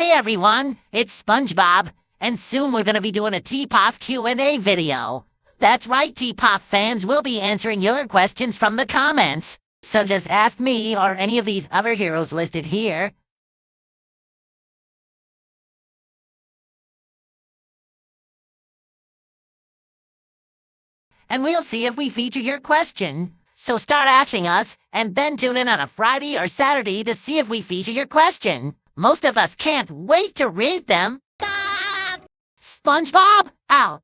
Hey everyone, it's SpongeBob, and soon we're gonna be doing a T-Pop Q&A video. That's right, T-Pop fans, we'll be answering your questions from the comments. So just ask me or any of these other heroes listed here. And we'll see if we feature your question. So start asking us, and then tune in on a Friday or Saturday to see if we feature your question. Most of us can't wait to read them. SpongeBob out.